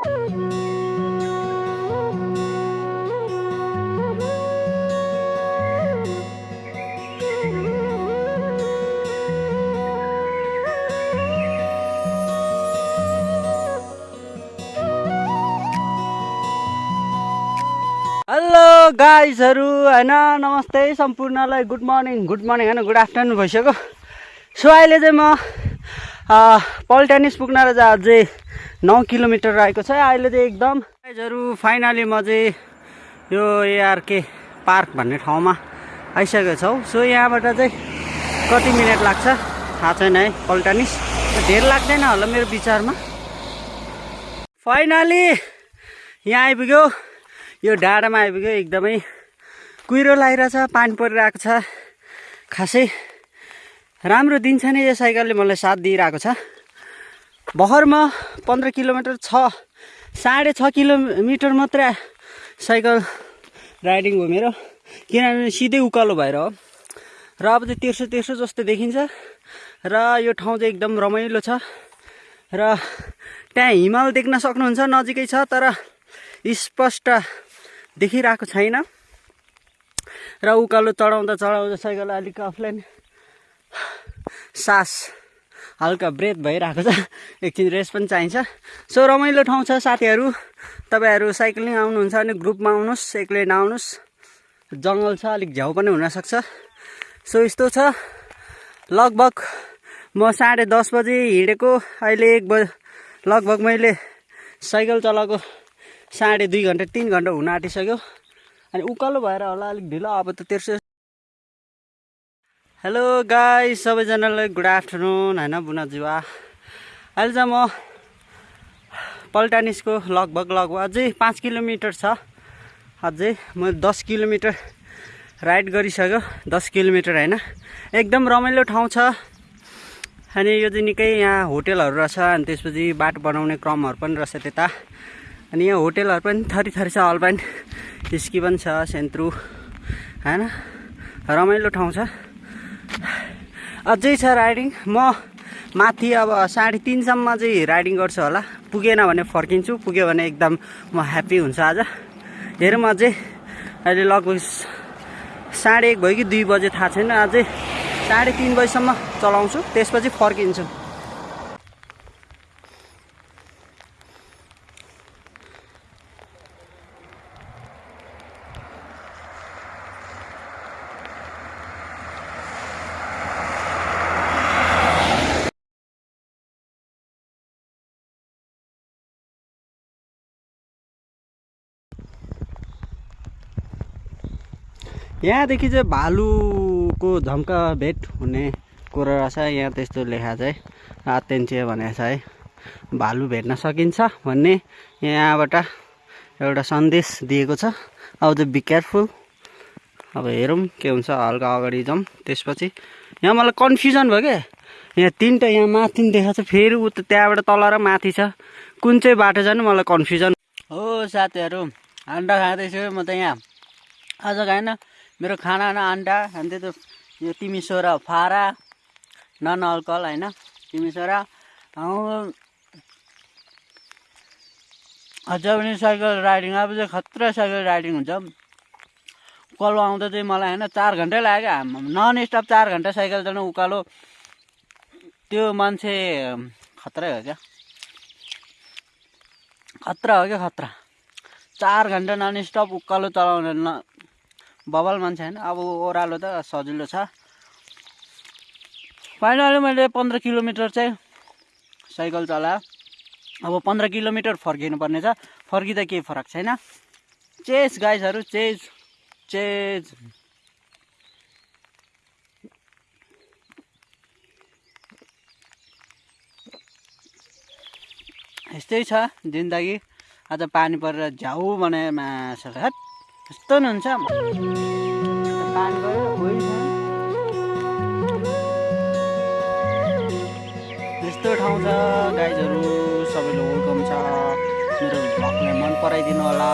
Hello गाइजहरू होइन नमस्ते सम्पूर्णलाई गुड मर्निङ गुड मर्निङ होइन गुड आफ्टरनुन भइसक्यो। सो अहिले चाहिँ म पल्टेनिस पुग्न र अझै नौ किलोमिटर रहेको छ। अहिले चाहिँ एकदम गाइजहरू फाइनली म चाहिँ यो एआरके पार्क भन्ने ठाउँमा आइसकेको छौँ। सो यहाँबाट चाहिँ कति मिनट लाग्छ? थाहा छैन है पल्टानिस धेर लाग्दैन होला मेरो विचारमा। फाइनली यहाँ आइपुग्यो। यो डाँडामा आइपुग्यो एकदमै कुहिरो लगाइरहेछ पानी परिरहेको छ। खासै राम्रो दिन छ नि यो साइकलले मलाई साथ दिइरहेको छ। भर्खर म पन्ध्र किलोमिटर छ साढे छ किलोमिटर मात्रै साइकल राइडिङ भयो मेरो। किनभने सिधै उकालो भएर हो। र अब चाहिँ तेर्सो तेर्सो जस्तो देखिन्छ। र यो ठाउँ चाहिँ एकदम रमाइलो छ। र त्यहाँ हिमाल देख्न सक्नुहुन्छ नजिकै छ तर स्पष्ट देखिरहेको छैन। र उकालो चढाउँदा चढाउँदा साइकल अलिक अफलाइन सास हल्का ब्रेथ भइरहेको छ। एकछिन रेस्ट पनि चाहिन्छ। सो रमाइलो ठाउँ छ साथीहरू। तपाईँहरू साइक्लिङ आउनुहुन्छ भने ग्रुपमा आउनुहोस् एक्लै नआउनुहोस्। जङ्गल छ अलिक झ्याउ पनि हुनसक्छ। सो यस्तो छ। लगभग म साढे दस बजी हिँडेको। अहिले एक बज लगभग मैले साइकल चलाएको साढे दुई घन्टा तिन घन्टा हुन आँटिसक्यो। अनि उकालो भएर होला अलिक ढिलो। अब त तेर्सो हेलो गाई सबैजनालाई गुड आफ्टरनुन होइन बुनाजुवा अहिले चाहिँ म पल्टानिसको लगभग लगभग अझै पाँच किलोमिटर छ। अझै म दस किलोमिटर राइड गरिसक्यो। दस किलोमिटर होइन। एकदम रमाइलो ठाउँ छ। अनि यो चाहिँ निकै यहाँ होटेलहरू रहेछ अनि त्यसपछि बाटो बनाउने क्रमहरू पनि रहेछ त्यता। अनि यहाँ होटेलहरू पनि थरी थरी छ अल्पाइन स्की पनि छ सेन्त्रु होइन। रमाइलो ठाउँ छ। अझै छ राइडिङ। म माथि अब साढे तिनसम्म चाहिँ राइडिङ गर्छु होला। पुगेन भने फर्किन्छु। पुग्यो भने एकदम म ह्याप्पी हुन्छ आज। हेरौँ अझै। अहिले लगभग साढे एक भयो कि दुई बजे थाहा छैन। अझै साढे तिन बजीसम्म चलाउँछु। त्यसपछि फर्किन्छु। यहाँदेखि चाहिँ भालुको झम्का भेट हुने कुरो रहेछ यहाँ त्यस्तो लेखा चाहिँ आत्यन्त्य भनेको छ है भालु भेट्न सकिन्छ भन्ने यहाँबाट एउटा सन्देश दिएको छ। अब चाहिँ बी केयरफुल अब हेरौँ के हुन्छ हल्का अगाडि जाउँ त्यसपछि यहाँ मलाई कन्फ्युजन भयो क्या यहाँ तिनवटा यहाँ माथि देखाएको छ फेरि उता त्यहाँबाट तल र माथि छ। कुन चाहिँ बाटो जानु मलाई कन्फ्युजन हो साथीहरू अन्डा खाँदैछु म त यहाँ। आज खाएन। मेरो खाना अन्डा अनि त्यो यो तिमी सोह्र फारा नन अल्कोहल होइन? तिमी सोह्र। अझ पनि साइकल राइडिङ अब चाहिँ खतरा साइकल राइडिङ हुन्छ। उकालो आउँदा चाहिँ मलाई होइन चार घन्टै लाग्यो। नन स्टप चार घन्टा साइकल चलाउनु उकालो। त्यो मान्छे खत्रै हो क्या? खतरा हो क्या खतरा? चार घन्टा नन स्टप उकालो चलाउने न बबल मान्छे होइन। अब ओह्रालो त सजिलो छ। फाइनली मैले पन्ध्र किलोमिटर चाहिँ साइकल चलाएँ अब पन्ध्र किलोमिटर फर्किनु पर्ने छ। फर्किँदा केही फरक छैन। Chase गाइसहरू chase chase. यस्तै छ जिन्दगी। आज पानी परेर झ्याउ भने माछा। हट यस्तो नि हुन्छ पानी पऱ्यो गइछ यस्तो ठाउँ छ गाइजहरू सबैले वेलकम छ मेरो भ्लगलाई मन पराइदिनु होला